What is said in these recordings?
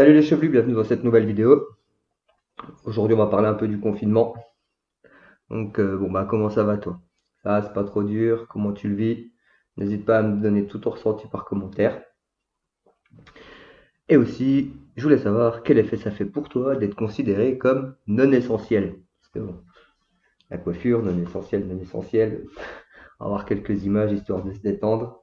Salut les chevelus, bienvenue dans cette nouvelle vidéo. Aujourd'hui, on va parler un peu du confinement. Donc, euh, bon, bah, comment ça va toi? Ça, c'est pas trop dur? Comment tu le vis? N'hésite pas à me donner tout ton ressenti par commentaire. Et aussi, je voulais savoir quel effet ça fait pour toi d'être considéré comme non essentiel. Parce que bon, la coiffure, non essentiel, non essentiel. On quelques images histoire de se détendre.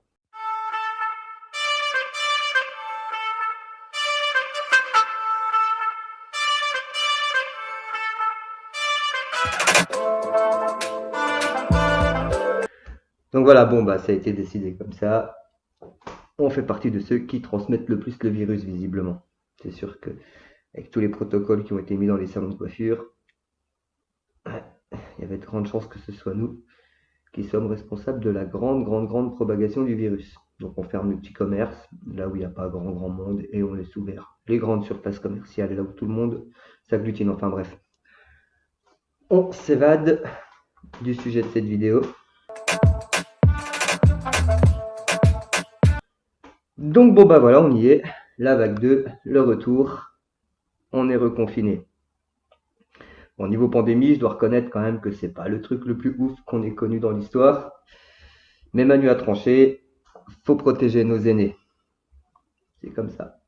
Donc voilà, bon, bah, ça a été décidé comme ça. On fait partie de ceux qui transmettent le plus le virus, visiblement. C'est sûr que, avec tous les protocoles qui ont été mis dans les salons de coiffure, il y avait de grandes chances que ce soit nous qui sommes responsables de la grande, grande, grande propagation du virus. Donc on ferme le petit commerce, là où il n'y a pas grand, grand monde, et on laisse ouvert les grandes surfaces commerciales, là où tout le monde s'agglutine. Enfin bref. On s'évade du sujet de cette vidéo. Donc bon bah voilà, on y est. La vague 2, le retour. On est reconfiné. Au niveau pandémie, je dois reconnaître quand même que c'est pas le truc le plus ouf qu'on ait connu dans l'histoire. Mais Manu a tranché, faut protéger nos aînés. C'est comme ça.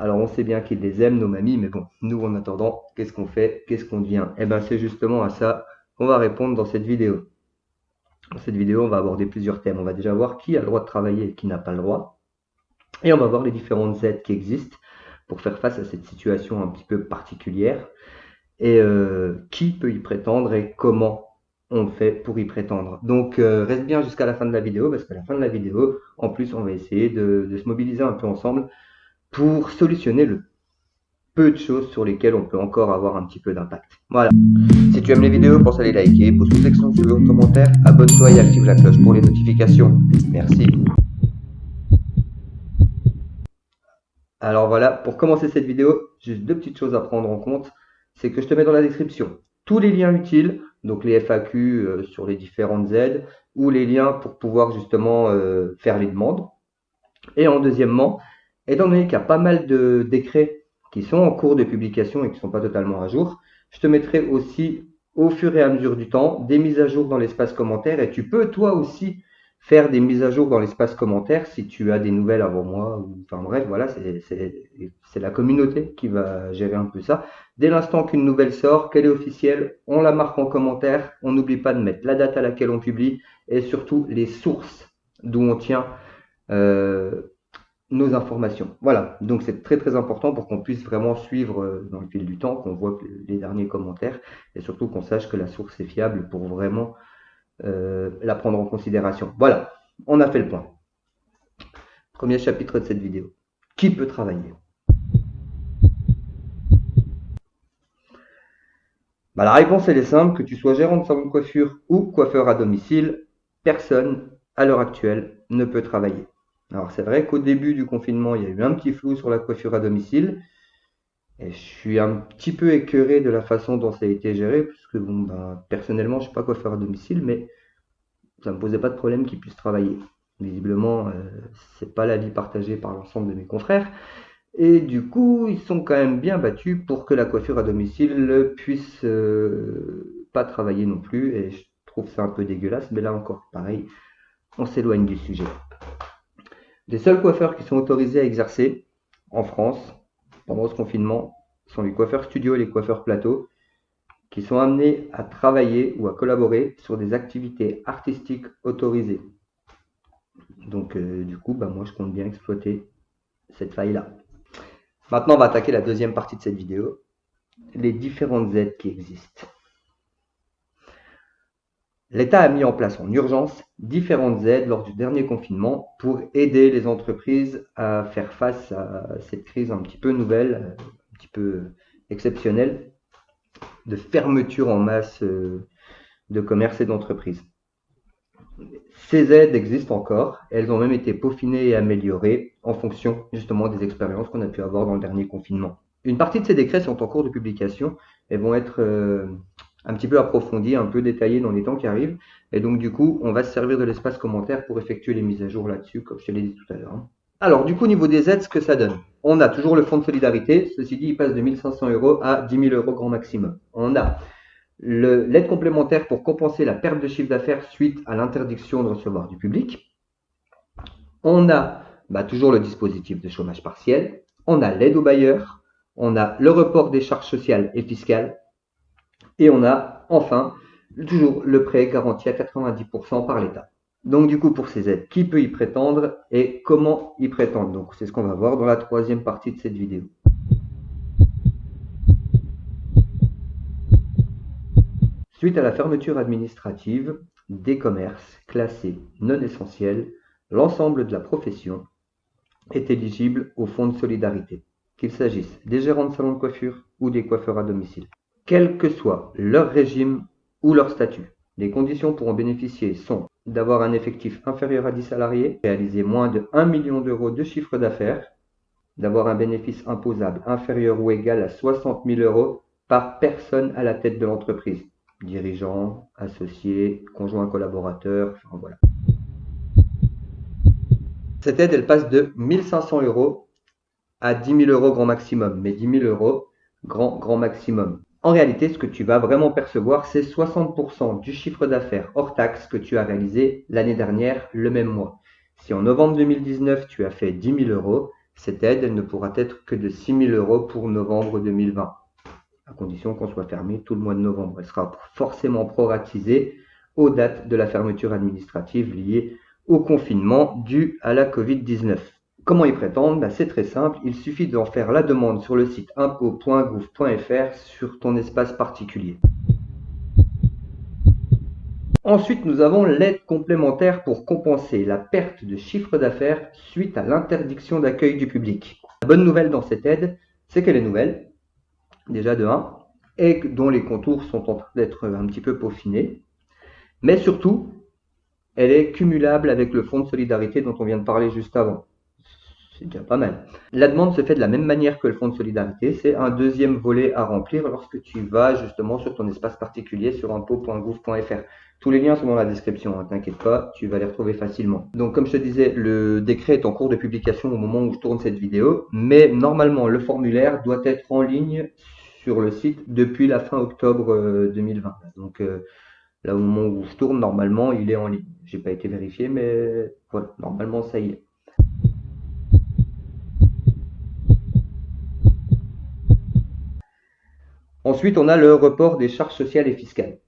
Alors on sait bien qu'ils les aiment, nos mamies, mais bon, nous en attendant, qu'est-ce qu'on fait? Qu'est-ce qu'on devient? Eh bien c'est justement à ça qu'on va répondre dans cette vidéo. Dans cette vidéo, on va aborder plusieurs thèmes. On va déjà voir qui a le droit de travailler et qui n'a pas le droit. Et on va voir les différentes aides qui existent pour faire face à cette situation un petit peu particulière et euh, qui peut y prétendre et comment on fait pour y prétendre. Donc euh, reste bien jusqu'à la fin de la vidéo parce qu'à la fin de la vidéo, en plus, on va essayer de, se mobiliser un peu ensemble pour solutionner le peu de choses sur lesquelles on peut encore avoir un petit peu d'impact. Voilà. Si tu aimes les vidéos, pense à les liker, pose une section sur le commentaire, abonne-toi et active la cloche pour les notifications. Merci. Alors voilà, pour commencer cette vidéo, juste deux petites choses à prendre en compte. C'est que je te mets dans la description tous les liens utiles, donc les FAQ euh, sur les différentes aides, ou les liens pour pouvoir justement euh, faire les demandes. Et en deuxièmement, étant donné qu'il y a pas mal de décrets qui sont en cours de publication et qui ne sont pas totalement à jour, je te mettrai aussi au fur et à mesure du temps des mises à jour dans l'espace commentaire et tu peux toi aussi faire des mises à jour dans l'espace commentaire si tu as des nouvelles avant moi. Enfin bref, voilà, c'est la communauté qui va gérer un peu ça. Dès l'instant qu'une nouvelle sort, qu'elle est officielle, on la marque en commentaire. On n'oublie pas de mettre la date à laquelle on publie et surtout les sources d'où on tient euh, nos informations. Voilà, donc c'est très très important pour qu'on puisse vraiment suivre euh, dans le fil du temps, qu'on voit les derniers commentaires et surtout qu'on sache que la source est fiable pour vraiment euh, la prendre en considération. Voilà, on a fait le point. Premier chapitre de cette vidéo. Qui peut travailler? Bah, La réponse est simple, que tu sois gérant de salon de coiffure ou coiffeur à domicile, personne à l'heure actuelle ne peut travailler. Alors c'est vrai qu'au début du confinement, il y a eu un petit flou sur la coiffure à domicile. Et je suis un petit peu écœuré de la façon dont ça a été géré, puisque bon, ben, personnellement, je ne suis pas coiffeur à domicile, mais ça ne me posait pas de problème qu'ils puissent travailler. Visiblement, euh, ce n'est pas l'avis partagé par l'ensemble de mes confrères. Et du coup, ils sont quand même bien battus pour que la coiffure à domicile puisse euh, pas travailler non plus. Et je trouve ça un peu dégueulasse, mais là encore, pareil, on s'éloigne du sujet. Les seuls coiffeurs qui sont autorisés à exercer en France, pendant ce confinement sont les coiffeurs studio et les coiffeurs plateau qui sont amenés à travailler ou à collaborer sur des activités artistiques autorisées. Donc euh, du coup, bah, moi je compte bien exploiter cette faille-là. Maintenant, on va attaquer la deuxième partie de cette vidéo, les différentes aides qui existent. L'État a mis en place en urgence différentes aides lors du dernier confinement pour aider les entreprises à faire face à cette crise un petit peu nouvelle, un petit peu exceptionnelle, de fermeture en masse euh, de commerces et d'entreprises. Ces aides existent encore, elles ont même été peaufinées et améliorées en fonction justement des expériences qu'on a pu avoir dans le dernier confinement. Une partie de ces décrets sont en cours de publication et vont être euh, un petit peu approfondi, un peu détaillé dans les temps qui arrivent. Et donc, du coup, on va se servir de l'espace commentaire pour effectuer les mises à jour là-dessus, comme je te l'ai dit tout à l'heure. Alors, du coup, au niveau des aides, ce que ça donne, on a toujours le fonds de solidarité. Ceci dit, il passe de 1500 euros à 10 000 euros grand maximum. On a l'aide complémentaire pour compenser la perte de chiffre d'affaires suite à l'interdiction de recevoir du public. On a bah, toujours le dispositif de chômage partiel. On a l'aide aux bailleurs. On a le report des charges sociales et fiscales. Et on a enfin toujours le prêt garanti à 90% par l'État. Donc du coup, pour ces aides, qui peut y prétendre et comment y prétendre? Donc c'est ce qu'on va voir dans la troisième partie de cette vidéo. Suite à la fermeture administrative des commerces classés non essentiels, l'ensemble de la profession est éligible au fonds de solidarité, qu'il s'agisse des gérants de salons de coiffure ou des coiffeurs à domicile. Quel que soit leur régime ou leur statut, les conditions pour en bénéficier sont d'avoir un effectif inférieur à 10 salariés, réaliser moins de 1 million d'euros de chiffre d'affaires, d'avoir un bénéfice imposable inférieur ou égal à 60 000 euros par personne à la tête de l'entreprise, dirigeant, associé, conjoint collaborateur, enfin voilà. Cette aide, elle passe de 1500 euros à 10 000 euros grand maximum, mais 10 000 euros grand, grand maximum. En réalité, ce que tu vas vraiment percevoir, c'est 60% du chiffre d'affaires hors taxe que tu as réalisé l'année dernière, le même mois. Si en novembre 2019, tu as fait 10 000 euros, cette aide ne pourra être que de 6 000 euros pour novembre 2020 à condition qu'on soit fermé tout le mois de novembre. Elle sera forcément proratisée aux dates de la fermeture administrative liée au confinement dû à la Covid-19. Comment y prétendre bah, C'est très simple, il suffit d'en faire la demande sur le site impôt.gouv.fr sur ton espace particulier. Ensuite, nous avons l'aide complémentaire pour compenser la perte de chiffre d'affaires suite à l'interdiction d'accueil du public. La bonne nouvelle dans cette aide, c'est qu'elle est nouvelle, déjà de 1, et dont les contours sont en train d'être un petit peu peaufinés. Mais surtout, elle est cumulable avec le fonds de solidarité dont on vient de parler juste avant. C'est déjà pas mal. La demande se fait de la même manière que le fonds de solidarité. C'est un deuxième volet à remplir lorsque tu vas justement sur ton espace particulier sur impôt.gouv.fr. Tous les liens sont dans la description, hein, t'inquiète pas, tu vas les retrouver facilement. Donc comme je te disais, le décret est en cours de publication au moment où je tourne cette vidéo, mais normalement le formulaire doit être en ligne sur le site depuis la fin octobre 2020. Euh, Donc euh, là au moment où je tourne, normalement il est en ligne. J'ai pas été vérifié, mais voilà, normalement ça y est. Ensuite, on a le report des charges sociales et fiscales.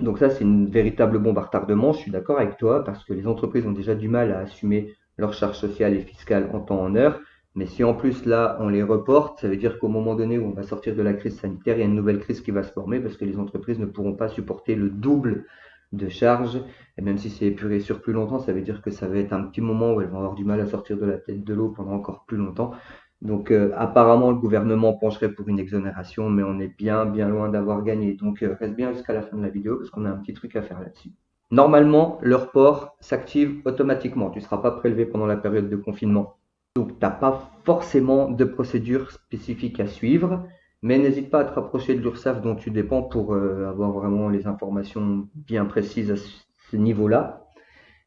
Donc ça, c'est une véritable bombe à retardement, je suis d'accord avec toi, parce que les entreprises ont déjà du mal à assumer leurs charges sociales et fiscales en temps en heure. Mais si en plus là, on les reporte, ça veut dire qu'au moment donné où on va sortir de la crise sanitaire, il y a une nouvelle crise qui va se former parce que les entreprises ne pourront pas supporter le double de charges. Et même si c'est épuré sur plus longtemps, ça veut dire que ça va être un petit moment où elles vont avoir du mal à sortir de la tête de l'eau pendant encore plus longtemps. Donc euh, apparemment, le gouvernement pencherait pour une exonération, mais on est bien, bien loin d'avoir gagné. Donc euh, reste bien jusqu'à la fin de la vidéo parce qu'on a un petit truc à faire là-dessus. Normalement, le report s'active automatiquement. Tu ne seras pas prélevé pendant la période de confinement. Donc, tu n'as pas forcément de procédure spécifique à suivre, mais n'hésite pas à te rapprocher de l'URSSAF dont tu dépends pour euh, avoir vraiment les informations bien précises à ce niveau-là.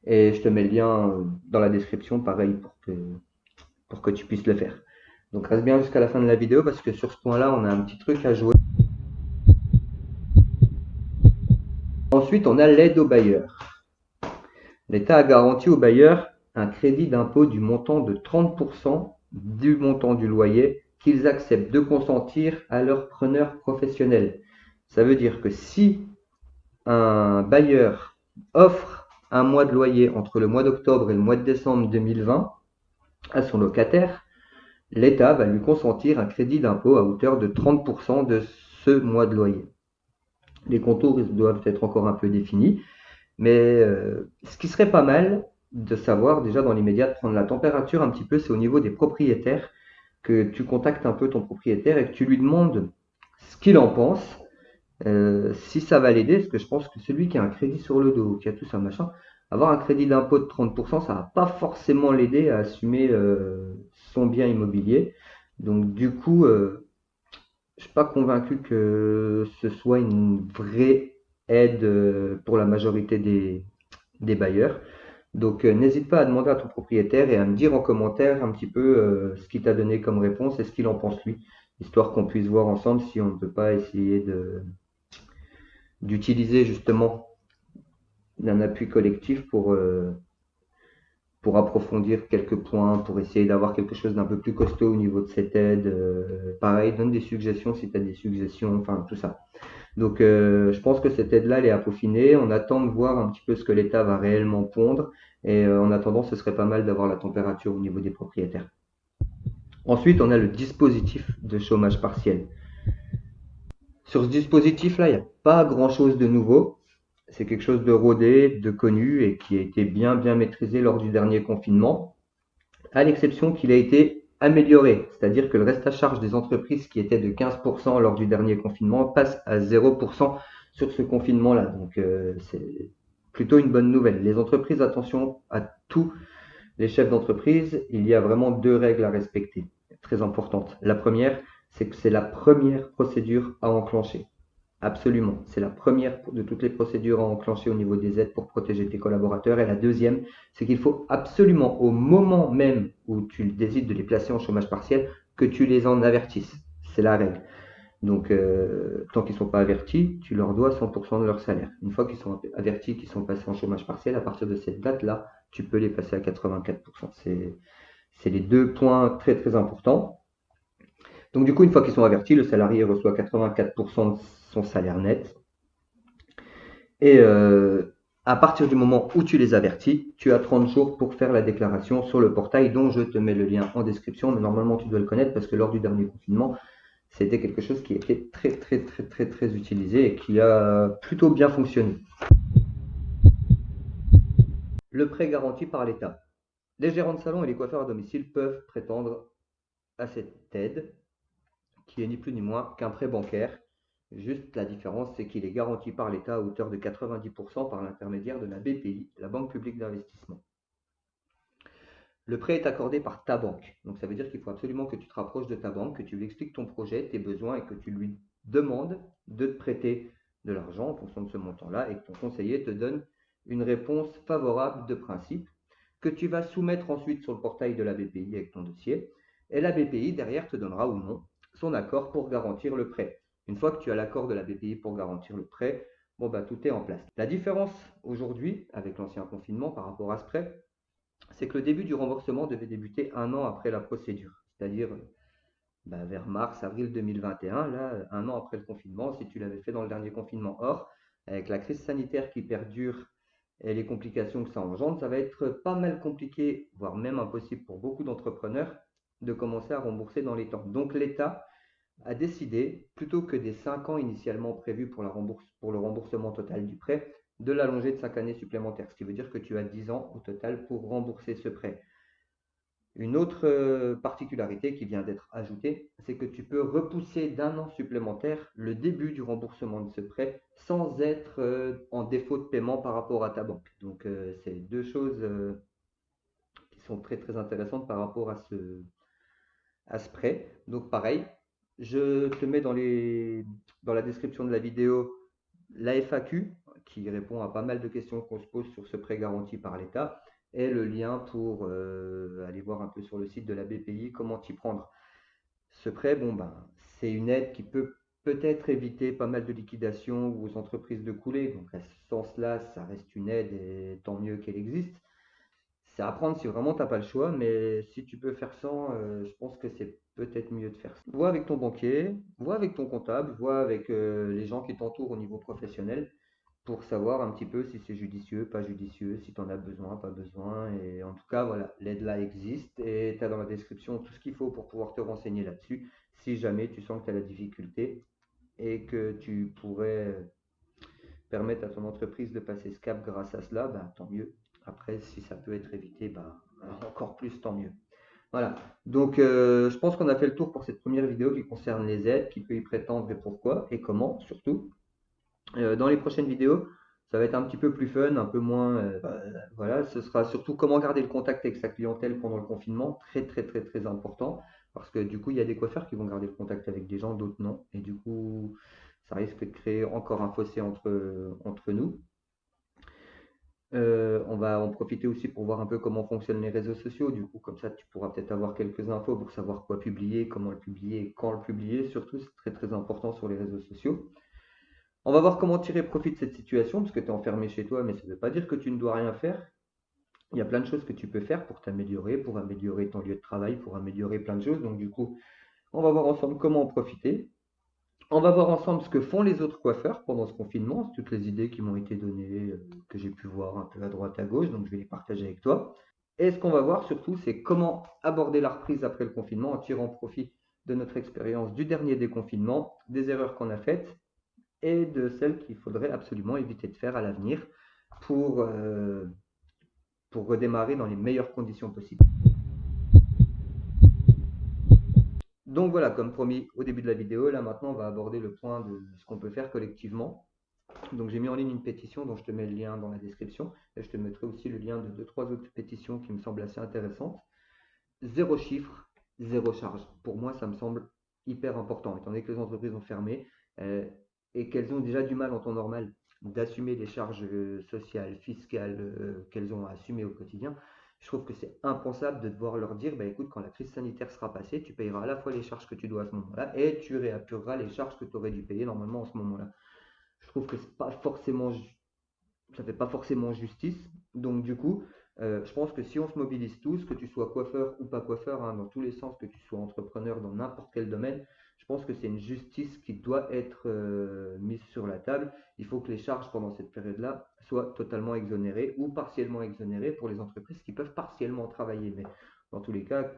Et je te mets le lien euh, dans la description, pareil, pour que, pour que tu puisses le faire. Donc reste bien jusqu'à la fin de la vidéo parce que sur ce point-là, on a un petit truc à jouer. Ensuite, on a l'aide aux bailleurs. L'État a garanti aux bailleurs un crédit d'impôt du montant de 30% du montant du loyer qu'ils acceptent de consentir à leur preneur professionnel. Ça veut dire que si un bailleur offre un mois de loyer entre le mois d'octobre et le mois de décembre 2020 à son locataire, l'État va lui consentir un crédit d'impôt à hauteur de 30% de ce mois de loyer. Les contours doivent être encore un peu définis, mais euh, ce qui serait pas mal, de savoir déjà dans l'immédiat, prendre la température un petit peu, c'est au niveau des propriétaires, que tu contactes un peu ton propriétaire et que tu lui demandes ce qu'il en pense, euh, si ça va l'aider, parce que je pense que celui qui a un crédit sur le dos, qui a tout ça, machin, avoir un crédit d'impôt de 30%, ça va pas forcément l'aider à assumer euh, son bien immobilier. Donc du coup, euh, je suis pas convaincu que ce soit une vraie aide pour la majorité des, bailleurs. Donc n'hésite pas à demander à ton propriétaire et à me dire en commentaire un petit peu ce qu'il t'a donné comme réponse et ce qu'il en pense lui, histoire qu'on puisse voir ensemble si on ne peut pas essayer d'utiliser justement un appui collectif pour, pour approfondir quelques points, pour essayer d'avoir quelque chose d'un peu plus costaud au niveau de cette aide. Euh, pareil, donne des suggestions si tu as des suggestions, enfin tout ça. Donc euh, je pense que cette aide-là, elle est à peaufiner. On attend de voir un petit peu ce que l'État va réellement pondre. Et euh, en attendant, ce serait pas mal d'avoir la température au niveau des propriétaires. Ensuite, on a le dispositif de chômage partiel. Sur ce dispositif-là, il n'y a pas grand-chose de nouveau c'est quelque chose de rodé, de connu et qui a été bien bien maîtrisé lors du dernier confinement, à l'exception qu'il a été amélioré, c'est-à-dire que le reste à charge des entreprises qui était de 15% lors du dernier confinement passe à 0% sur ce confinement-là. Donc euh, c'est plutôt une bonne nouvelle. Les entreprises, attention à tous les chefs d'entreprise, il y a vraiment deux règles à respecter, très importantes. La première, c'est que c'est la première procédure à enclencher. Absolument. C'est la première de toutes les procédures à enclencher au niveau des aides pour protéger tes collaborateurs. Et la deuxième, c'est qu'il faut absolument, au moment même où tu décides de les placer en chômage partiel, que tu les en avertisses. C'est la règle. Donc, euh, tant qu'ils ne sont pas avertis, tu leur dois 100% de leur salaire. Une fois qu'ils sont avertis, qu'ils sont passés en chômage partiel, à partir de cette date-là, tu peux les passer à 84%. C'est les deux points très très importants. Donc, du coup, une fois qu'ils sont avertis, le salarié reçoit 84% de salaire net. Et euh, à partir du moment où tu les avertis, tu as 30 jours pour faire la déclaration sur le portail dont je te mets le lien en description. Mais normalement, tu dois le connaître parce que lors du dernier confinement, c'était quelque chose qui était très, très, très, très, très utilisé et qui a plutôt bien fonctionné. Le prêt garanti par l'État. Les gérants de salon et les coiffeurs à domicile peuvent prétendre à cette aide, qui est ni plus ni moins qu'un prêt bancaire Juste la différence, c'est qu'il est garanti par l'État à hauteur de 90% par l'intermédiaire de la BPI, la Banque publique d'investissement. Le prêt est accordé par ta banque. Donc ça veut dire qu'il faut absolument que tu te rapproches de ta banque, que tu lui expliques ton projet, tes besoins et que tu lui demandes de te prêter de l'argent en fonction de ce montant-là et que ton conseiller te donne une réponse favorable de principe que tu vas soumettre ensuite sur le portail de la BPI avec ton dossier. Et la BPI derrière te donnera ou non son accord pour garantir le prêt. Une fois que tu as l'accord de la BPI pour garantir le prêt, bon bah tout est en place. La différence aujourd'hui avec l'ancien confinement par rapport à ce prêt, c'est que le début du remboursement devait débuter un an après la procédure, c'est-à-dire bah, vers mars, avril 2021, là, un an après le confinement, si tu l'avais fait dans le dernier confinement. Or, avec la crise sanitaire qui perdure et les complications que ça engendre, ça va être pas mal compliqué, voire même impossible pour beaucoup d'entrepreneurs de commencer à rembourser dans les temps. Donc l'État a décidé, plutôt que des 5 ans initialement prévus pour, le remboursement total du prêt, de l'allonger de 5 années supplémentaires, ce qui veut dire que tu as 10 ans au total pour rembourser ce prêt. Une autre euh, particularité qui vient d'être ajoutée, c'est que tu peux repousser d'un an supplémentaire le début du remboursement de ce prêt sans être euh, en défaut de paiement par rapport à ta banque. Donc euh, c'est deux choses qui sont très très intéressantes par rapport à ce, à ce prêt. Donc pareil, je te mets dans, la description de la vidéo la FAQ qui répond à pas mal de questions qu'on se pose sur ce prêt garanti par l'État et le lien pour euh, aller voir un peu sur le site de la BPI comment t'y prendre. Ce prêt, bon ben, c'est une aide qui peut peut-être éviter pas mal de liquidations aux entreprises de couler. Donc à ce sens-là, ça reste une aide et tant mieux qu'elle existe. C'est à prendre si vraiment tu n'as pas le choix, mais si tu peux faire sans, euh, je pense que c'est peut-être mieux de faire ça. Vois avec ton banquier, vois avec ton comptable, vois avec euh, les gens qui t'entourent au niveau professionnel pour savoir un petit peu si c'est judicieux, pas judicieux, si tu en as besoin, pas besoin. Et en tout cas, voilà, l'aide là existe et tu as dans la description tout ce qu'il faut pour pouvoir te renseigner là-dessus si jamais tu sens que tu as la difficulté et que tu pourrais permettre à ton entreprise de passer ce cap grâce à cela, bah, tant mieux. Après, si ça peut être évité, bah, encore plus, tant mieux. Voilà. Donc, euh, je pense qu'on a fait le tour pour cette première vidéo qui concerne les aides, qui peut y prétendre et pourquoi et comment surtout. Euh, dans les prochaines vidéos, ça va être un petit peu plus fun, un peu moins. Euh, voilà, ce sera surtout comment garder le contact avec sa clientèle pendant le confinement, très très très très important, parce que du coup, il y a des coiffeurs qui vont garder le contact avec des gens, d'autres non, et du coup, ça risque de créer encore un fossé entre nous. Euh, on va en profiter aussi pour voir un peu comment fonctionnent les réseaux sociaux. Du coup, comme ça, tu pourras peut-être avoir quelques infos pour savoir quoi publier, comment le publier, quand le publier. Surtout, c'est très très important sur les réseaux sociaux. On va voir comment tirer profit de cette situation, parce que tu es enfermé chez toi, mais ça ne veut pas dire que tu ne dois rien faire. Il y a plein de choses que tu peux faire pour t'améliorer, pour améliorer ton lieu de travail, pour améliorer plein de choses. Donc du coup, on va voir ensemble comment en profiter. On va voir ensemble ce que font les autres coiffeurs pendant ce confinement, toutes les idées qui m'ont été données, euh, que j'ai pu voir un peu à droite, à gauche, donc je vais les partager avec toi. Et ce qu'on va voir surtout, c'est comment aborder la reprise après le confinement en tirant profit de notre expérience du dernier déconfinement, des erreurs qu'on a faites et de celles qu'il faudrait absolument éviter de faire à l'avenir pour, euh, pour redémarrer dans les meilleures conditions possibles. Donc voilà, comme promis au début de la vidéo, là maintenant on va aborder le point de ce qu'on peut faire collectivement. Donc j'ai mis en ligne une pétition dont je te mets le lien dans la description et je te mettrai aussi le lien de deux trois autres pétitions qui me semblent assez intéressantes. Zéro chiffre, zéro charge. Pour moi ça me semble hyper important étant donné que les entreprises ont fermé euh, et qu'elles ont déjà du mal en temps normal d'assumer les charges euh, sociales, fiscales euh, qu'elles ont à assumer au quotidien je trouve que c'est impensable de devoir leur dire, bah, écoute, quand la crise sanitaire sera passée, tu payeras à la fois les charges que tu dois à ce moment-là et tu réapureras les charges que tu aurais dû payer normalement en ce moment-là. Je trouve que c'est pas forcément, ça fait pas forcément justice. Donc du coup, euh, je pense que si on se mobilise tous, que tu sois coiffeur ou pas coiffeur, hein, dans tous les sens, que tu sois entrepreneur dans n'importe quel domaine, je pense que c'est une justice qui doit être euh, mise sur la table. Il faut que les charges pendant cette période-là soient totalement exonérées ou partiellement exonérées pour les entreprises qui peuvent partiellement travailler. Mais dans tous les cas,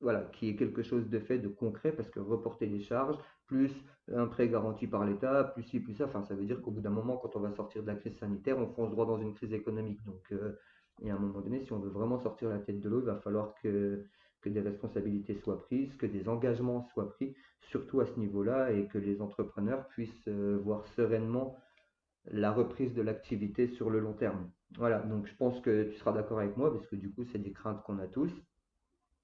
voilà, qui est quelque chose de fait, de concret, parce que reporter les charges, plus un prêt garanti par l'État, plus ci, plus ça, enfin, ça veut dire qu'au bout d'un moment, quand on va sortir de la crise sanitaire, on fonce droit dans une crise économique. Donc, euh, et à un moment donné, si on veut vraiment sortir la tête de l'eau, il va falloir que, que des responsabilités soient prises, que des engagements soient pris, surtout à ce niveau-là, et que les entrepreneurs puissent euh, voir sereinement la reprise de l'activité sur le long terme. Voilà, donc je pense que tu seras d'accord avec moi, parce que du coup, c'est des craintes qu'on a tous.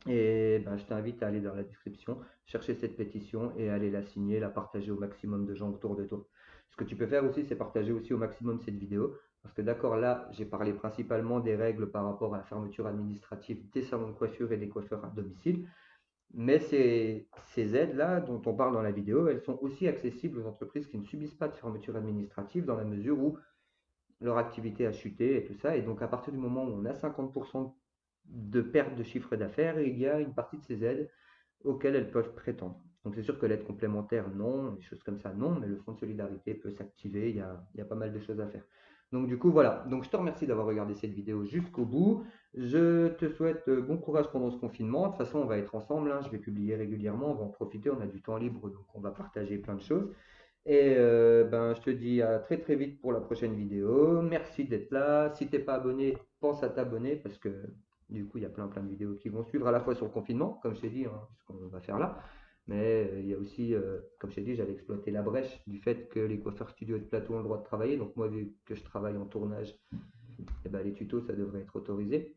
Et ben, je t'invite à aller dans la description, chercher cette pétition et aller la signer, la partager au maximum de gens autour de toi. Ce que tu peux faire aussi, c'est partager aussi au maximum cette vidéo. Parce que d'accord, là, j'ai parlé principalement des règles par rapport à la fermeture administrative des salons de coiffure et des coiffeurs à domicile. Mais ces, aides-là dont on parle dans la vidéo, elles sont aussi accessibles aux entreprises qui ne subissent pas de fermeture administrative dans la mesure où leur activité a chuté et tout ça. Et donc à partir du moment où on a 50% de perte de chiffre d'affaires, il y a une partie de ces aides auxquelles elles peuvent prétendre. Donc c'est sûr que l'aide complémentaire, non, des choses comme ça, non, mais le fonds de solidarité peut s'activer, il y a pas mal de choses à faire. Donc du coup, voilà. Donc je te remercie d'avoir regardé cette vidéo jusqu'au bout. Je te souhaite euh, bon courage pendant ce confinement. De toute façon, on va être ensemble. Hein. Je vais publier régulièrement. On va en profiter. On a du temps libre, donc on va partager plein de choses. Et euh, ben, je te dis à très très vite pour la prochaine vidéo. Merci d'être là. Si tu n'es pas abonné, pense à t'abonner parce que du coup, il y a plein plein de vidéos qui vont suivre à la fois sur le confinement, comme je t'ai dit, hein, ce qu'on va faire là. Mais euh, il y a aussi, euh, comme je dit, j'avais exploité la brèche du fait que les coiffeurs studio et de plateau ont le droit de travailler. Donc moi, vu que je travaille en tournage, eh ben, les tutos, ça devrait être autorisé.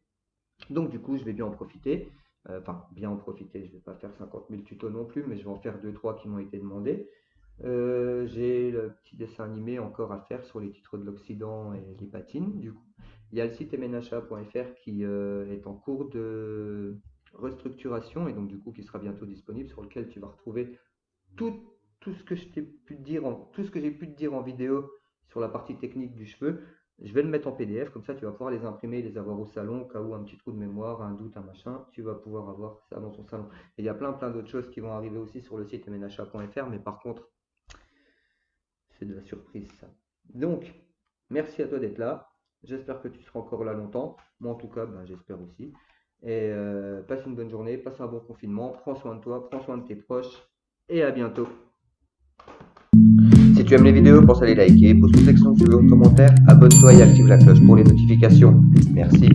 Donc du coup, je vais bien en profiter. Euh, enfin, bien en profiter. Je ne vais pas faire 50 000 tutos non plus, mais je vais en faire 2-3 qui m'ont été demandés. J'ai le petit dessin animé encore à faire sur les titres de l'Occident et les patines. Du coup, il y a le site mnha.fr qui est en cours de restructuration et donc du coup qui sera bientôt disponible sur lequel tu vas retrouver tout, tout ce que je t'ai pu te dire en, tout ce que j'ai pu te dire en vidéo sur la partie technique du cheveu. Je vais le mettre en PDF, comme ça tu vas pouvoir les imprimer, les avoir au salon, au cas où un petit trou de mémoire, un doute, un machin, tu vas pouvoir avoir ça dans ton salon. Et il y a plein plein d'autres choses qui vont arriver aussi sur le site mnha.fr, mais par contre, c'est de la surprise ça. Donc, merci à toi d'être là. J'espère que tu seras encore là longtemps. Moi en tout cas, ben, j'espère aussi. Et euh, passe une bonne journée, passe un bon confinement, prends soin de toi, prends soin de tes proches et à bientôt. Si tu aimes les vidéos, pense à les liker, pose une section sur un commentaire, abonne-toi et active la cloche pour les notifications. Merci.